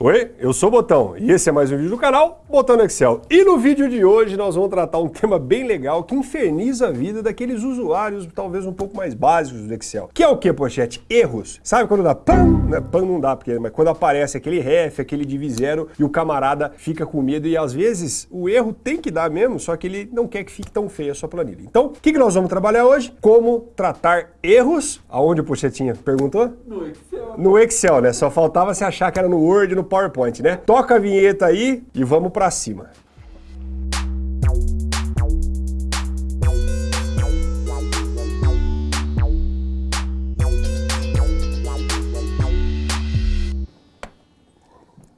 Oi, eu sou o Botão e esse é mais um vídeo do canal Botão no Excel. E no vídeo de hoje nós vamos tratar um tema bem legal que inferniza a vida daqueles usuários talvez um pouco mais básicos do Excel. Que é o que, pochete? Erros. Sabe quando dá PAM? Né? PAM não dá, porque, mas quando aparece aquele ref, aquele div zero e o camarada fica com medo e às vezes o erro tem que dar mesmo, só que ele não quer que fique tão feia a sua planilha. Então, o que, que nós vamos trabalhar hoje? Como tratar erros. Aonde o Pochetinha perguntou? No Excel. No Excel, né? Só faltava você achar que era no Word, no PowerPoint, né? Toca a vinheta aí e vamos pra cima.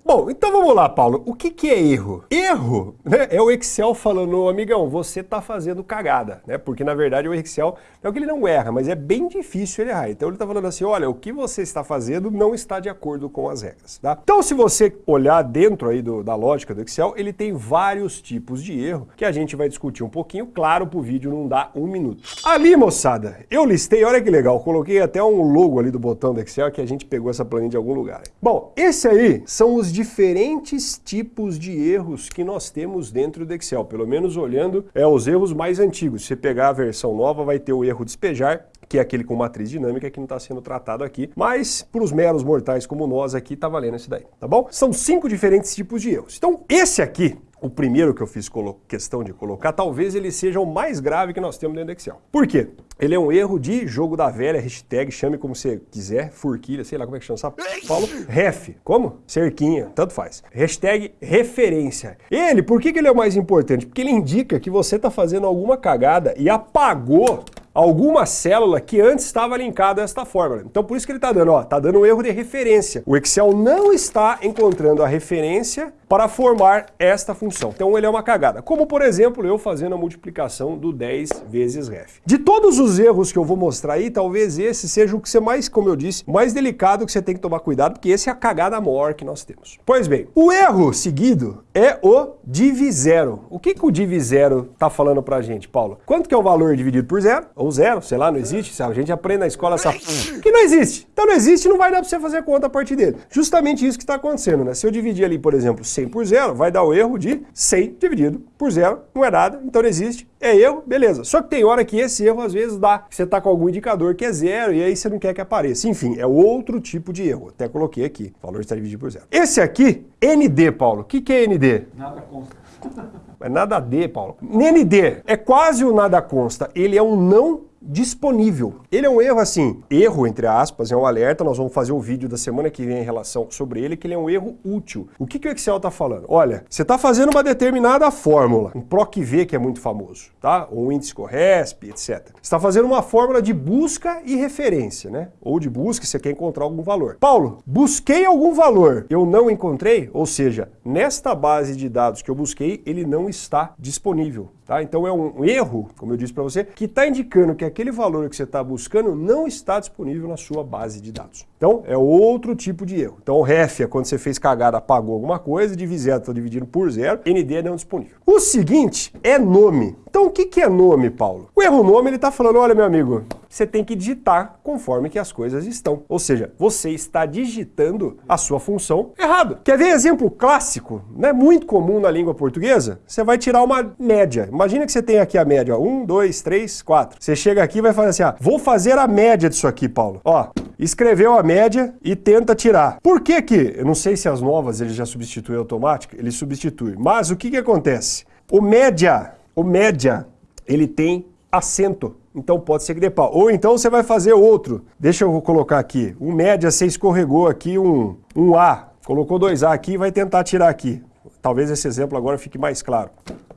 Bom, então vamos lá, Paulo. O que, que é erro? Erro né, é o Excel falando, amigão, você está fazendo cagada, né? Porque na verdade o Excel é o que ele não erra, mas é bem difícil ele errar. Então ele está falando assim, olha, o que você está fazendo não está de acordo com as regras, tá? Então se você olhar dentro aí do, da lógica do Excel, ele tem vários tipos de erro que a gente vai discutir um pouquinho. Claro, pro vídeo não dá um minuto. Ali, moçada, eu listei, olha que legal, coloquei até um logo ali do botão do Excel que a gente pegou essa planilha de algum lugar. Bom, esse aí são os diferentes tipos de erros que nós temos dentro do Excel, pelo menos olhando é os erros mais antigos. Se pegar a versão nova, vai ter o erro despejar, que é aquele com matriz dinâmica que não está sendo tratado aqui, mas para os meros mortais como nós aqui, está valendo esse daí, tá bom? São cinco diferentes tipos de erros. Então, esse aqui, o primeiro que eu fiz questão de colocar, talvez ele seja o mais grave que nós temos dentro do Excel. Por quê? Ele é um erro de jogo da velha, hashtag, chame como você quiser, furquilha, sei lá como é que chama, sabe? Paulo, ref, como? Cerquinha, tanto faz. Hashtag referência. Ele, por que, que ele é o mais importante? Porque ele indica que você está fazendo alguma cagada e apagou alguma célula que antes estava linkada desta forma. Então por isso que ele está dando, ó, está dando um erro de referência. O Excel não está encontrando a referência para formar esta função. Então ele é uma cagada. Como por exemplo, eu fazendo a multiplicação do 10 vezes ref. De todos os erros que eu vou mostrar aí, talvez esse seja o que você mais, como eu disse, mais delicado que você tem que tomar cuidado, porque esse é a cagada maior que nós temos. Pois bem, o erro seguido é o div zero. O que, que o div zero está falando para a gente, Paulo? Quanto que é o valor dividido por zero? Ou zero, sei lá, não existe. A gente aprende na escola essa... que não existe. Então não existe, não vai dar para você fazer conta a partir dele. Justamente isso que está acontecendo, né? Se eu dividir ali, por exemplo, 100 por zero, vai dar o erro de 100 dividido por zero, não é nada, então não existe, é erro, beleza. Só que tem hora que esse erro às vezes dá, você está com algum indicador que é zero e aí você não quer que apareça. Enfim, é outro tipo de erro. Até coloquei aqui, valor está dividido por zero. Esse aqui, ND, Paulo. O que, que é ND? Nada consta. É nada D, Paulo. ND é quase o nada consta. Ele é um não disponível. Ele é um erro assim, erro entre aspas, é um alerta, nós vamos fazer um vídeo da semana que vem em relação sobre ele, que ele é um erro útil. O que, que o Excel está falando? Olha, você está fazendo uma determinada fórmula, um PROC-V que é muito famoso, tá? Ou um índice CORRESP, etc. Você está fazendo uma fórmula de busca e referência, né? Ou de busca, você quer encontrar algum valor. Paulo, busquei algum valor, eu não encontrei, ou seja, nesta base de dados que eu busquei, ele não está disponível. Tá? Então é um erro, como eu disse para você, que está indicando que aquele valor que você está buscando não está disponível na sua base de dados. Então é outro tipo de erro. Então o ref é quando você fez cagada, apagou alguma coisa, div zero está dividindo por zero, ND é não disponível. O seguinte é nome. Então o que, que é nome, Paulo? O erro nome ele está falando, olha meu amigo, você tem que digitar conforme que as coisas estão. Ou seja, você está digitando a sua função errado. Quer ver exemplo clássico, né? muito comum na língua portuguesa? Você vai tirar uma média. Imagina que você tem aqui a média, 1, 2, 3, 4. Você chega aqui e vai fazer assim, ah, vou fazer a média disso aqui, Paulo. Ó, escreveu a média e tenta tirar. Por que que, eu não sei se as novas ele já substitui automático, ele substitui, mas o que que acontece? O média, o média, ele tem acento. Então pode ser pau. Ou então você vai fazer outro. Deixa eu colocar aqui. O média, você escorregou aqui um, um A. Colocou dois A aqui e vai tentar tirar aqui. Talvez esse exemplo agora fique mais claro.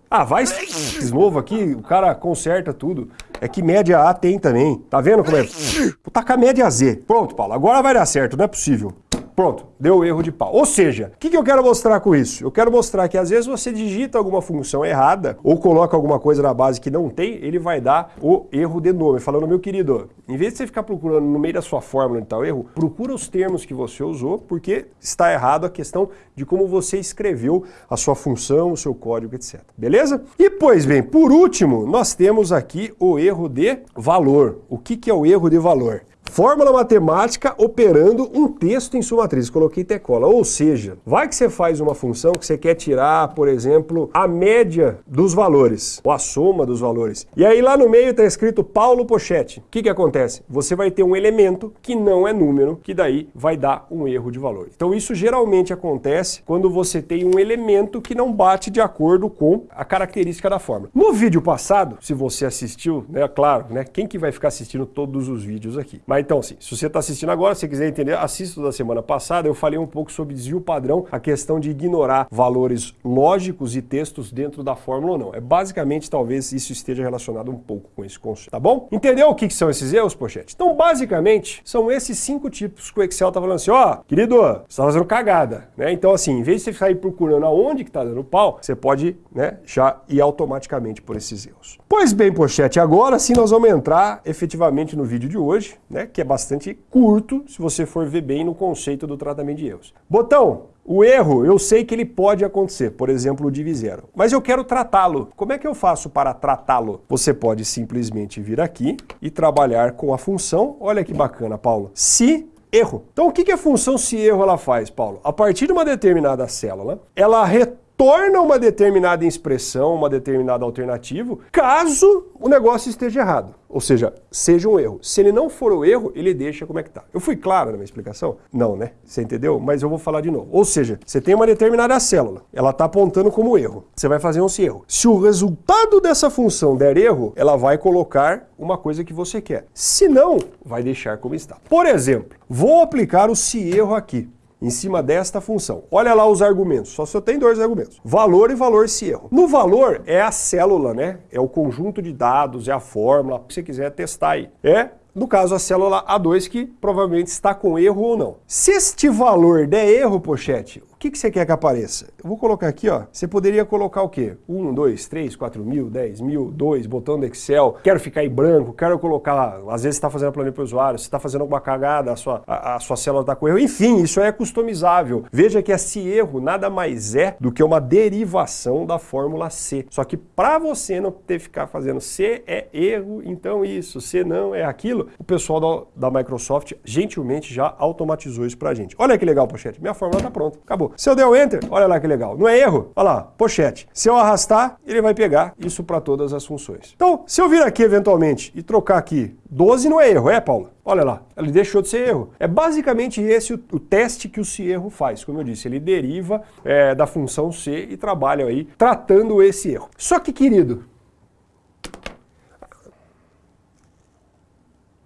Ah, vai de novo aqui, o cara conserta tudo. É que média A tem também. Tá vendo como é? Vou tacar média Z. Pronto, Paulo, agora vai dar certo, não é possível. Pronto, deu erro de pau. Ou seja, o que, que eu quero mostrar com isso? Eu quero mostrar que às vezes você digita alguma função errada ou coloca alguma coisa na base que não tem, ele vai dar o erro de nome. Falando, meu querido, em vez de você ficar procurando no meio da sua fórmula está o erro, procura os termos que você usou, porque está errado a questão de como você escreveu a sua função, o seu código, etc. Beleza? E, pois bem, por último, nós temos aqui o erro de valor. O que, que é o erro de valor? Fórmula matemática operando um texto em sua matriz. Coloquei tecola. Ou seja, vai que você faz uma função que você quer tirar, por exemplo, a média dos valores, ou a soma dos valores. E aí lá no meio está escrito Paulo Pochete. O que, que acontece? Você vai ter um elemento que não é número, que daí vai dar um erro de valor. Então isso geralmente acontece quando você tem um elemento que não bate de acordo com a característica da fórmula. No vídeo passado, se você assistiu, né, claro, né, quem que vai ficar assistindo todos os vídeos aqui? Mas então, assim, se você está assistindo agora, se quiser entender, assista da semana passada, eu falei um pouco sobre desvio padrão, a questão de ignorar valores lógicos e textos dentro da fórmula ou não. É basicamente, talvez, isso esteja relacionado um pouco com esse conceito, tá bom? Entendeu o que, que são esses erros, pochete? Então, basicamente, são esses cinco tipos que o Excel tá falando assim, ó, oh, querido, você está fazendo cagada, né? Então, assim, em vez de você sair procurando aonde que tá dando pau, você pode, né, já ir automaticamente por esses erros. Pois bem, pochete, agora sim nós vamos entrar efetivamente no vídeo de hoje, né, que é bastante curto, se você for ver bem no conceito do tratamento de erros. Botão, o erro, eu sei que ele pode acontecer, por exemplo, o div zero, mas eu quero tratá-lo. Como é que eu faço para tratá-lo? Você pode simplesmente vir aqui e trabalhar com a função, olha que bacana, Paulo, se erro. Então o que a função se erro ela faz, Paulo? A partir de uma determinada célula, ela retorna torna uma determinada expressão, uma determinada alternativa, caso o negócio esteja errado. Ou seja, seja um erro. Se ele não for o erro, ele deixa como é que está. Eu fui claro na minha explicação? Não, né? Você entendeu? Mas eu vou falar de novo. Ou seja, você tem uma determinada célula, ela está apontando como erro. Você vai fazer um se erro. Se o resultado dessa função der erro, ela vai colocar uma coisa que você quer. Se não, vai deixar como está. Por exemplo, vou aplicar o se erro aqui em cima desta função. Olha lá os argumentos, só só tem dois argumentos. Valor e valor se erro. No valor é a célula, né? É o conjunto de dados, é a fórmula, que você quiser testar aí. É no caso, a célula A2 que provavelmente está com erro ou não. Se este valor der erro, pochete, que, que você quer que apareça? Eu vou colocar aqui, ó. Você poderia colocar o quê? 1, 2, 3, 4 mil, 10 mil, 2, botão do Excel. Quero ficar em branco, quero colocar... Às vezes você está fazendo planilha para o usuário, você está fazendo alguma cagada, a sua, a, a sua célula está com erro. Enfim, isso é customizável. Veja que esse erro nada mais é do que uma derivação da fórmula C. Só que para você não ter que ficar fazendo C é erro, então isso, C não é aquilo, o pessoal da, da Microsoft gentilmente já automatizou isso para a gente. Olha que legal, pochete. Minha fórmula está pronta. Acabou. Se eu der o Enter, olha lá que legal. Não é erro? Olha lá, pochete. Se eu arrastar, ele vai pegar isso para todas as funções. Então, se eu vir aqui eventualmente e trocar aqui 12 não é erro, é, Paulo? Olha lá, ele deixou de ser erro. É basicamente esse o, o teste que o se erro faz. Como eu disse, ele deriva é, da função C e trabalha aí tratando esse erro. Só que, querido,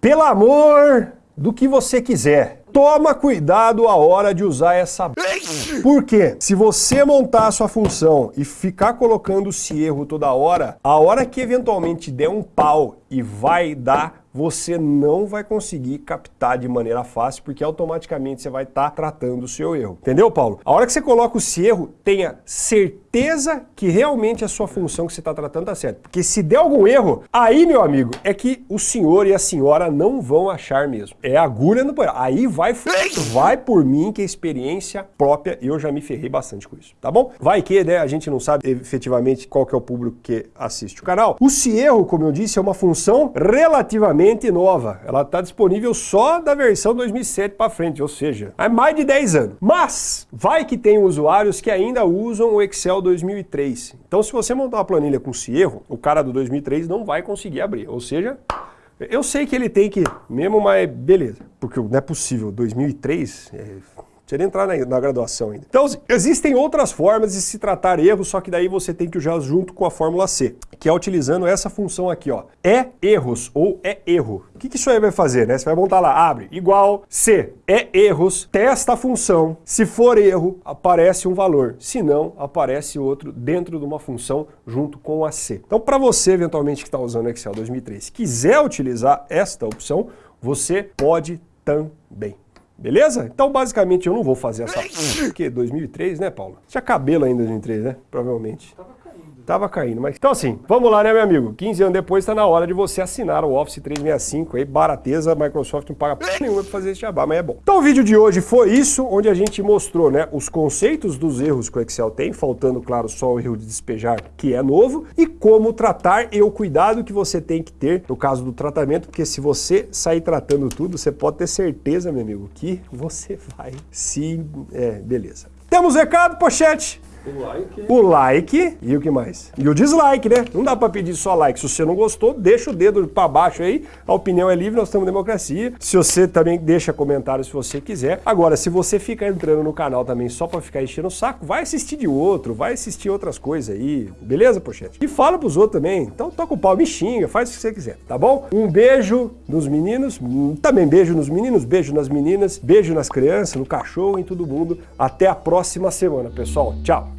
pelo amor do que você quiser, toma cuidado a hora de usar essa... Por quê? Se você montar a sua função e ficar colocando esse erro toda hora, a hora que eventualmente der um pau e vai dar você não vai conseguir captar de maneira fácil, porque automaticamente você vai estar tá tratando o seu erro. Entendeu, Paulo? A hora que você coloca o erro, tenha certeza que realmente a sua função que você está tratando está certa. Porque se der algum erro, aí, meu amigo, é que o senhor e a senhora não vão achar mesmo. É agulha no banheiro. Aí vai, vai por mim que a experiência própria, eu já me ferrei bastante com isso, tá bom? Vai que, né, a gente não sabe efetivamente qual que é o público que assiste o canal. O erro, como eu disse, é uma função relativamente nova. Ela está disponível só da versão 2007 para frente, ou seja, há mais de 10 anos. Mas vai que tem usuários que ainda usam o Excel 2003. Então se você montar uma planilha com esse erro, o cara do 2003 não vai conseguir abrir. Ou seja, eu sei que ele tem que mesmo, mas beleza. Porque não é possível, 2003... É Precisa entrar na, na, graduação ainda. Então, existem outras formas de se tratar erros, só que daí você tem que usar junto com a fórmula C, que é utilizando essa função aqui, ó. É erros ou é erro. O que, que isso aí vai fazer, né? Você vai montar lá, abre, igual C, é erros, testa a função. Se for erro, aparece um valor. Se não, aparece outro dentro de uma função junto com a C. Então, para você, eventualmente, que está usando Excel 2003, quiser utilizar esta opção, você pode também. Beleza? Então, basicamente, eu não vou fazer essa... Porque 2003, né, Paulo? Tinha cabelo ainda em 2003, né? Provavelmente. Tava caindo, mas... Então assim, vamos lá, né, meu amigo? 15 anos depois tá na hora de você assinar o Office 365 aí, barateza, a Microsoft não paga nenhuma pra fazer esse jabá, mas é bom. Então o vídeo de hoje foi isso, onde a gente mostrou, né, os conceitos dos erros que o Excel tem, faltando, claro, só o erro de despejar, que é novo, e como tratar e o cuidado que você tem que ter no caso do tratamento, porque se você sair tratando tudo, você pode ter certeza, meu amigo, que você vai se... É, beleza. Temos recado, pochete? O like. O like e o que mais? E o dislike, né? Não dá pra pedir só like. Se você não gostou, deixa o dedo pra baixo aí. A opinião é livre, nós temos democracia. Se você também deixa comentário se você quiser. Agora, se você fica entrando no canal também só pra ficar enchendo o saco, vai assistir de outro, vai assistir outras coisas aí. Beleza, pochete? E fala pros outros também. Então toca o pau, me xinga, faz o que você quiser, tá bom? Um beijo nos meninos, também beijo nos meninos, beijo nas meninas, beijo nas crianças, no cachorro, em todo mundo. Até a próxima semana, pessoal. Tchau!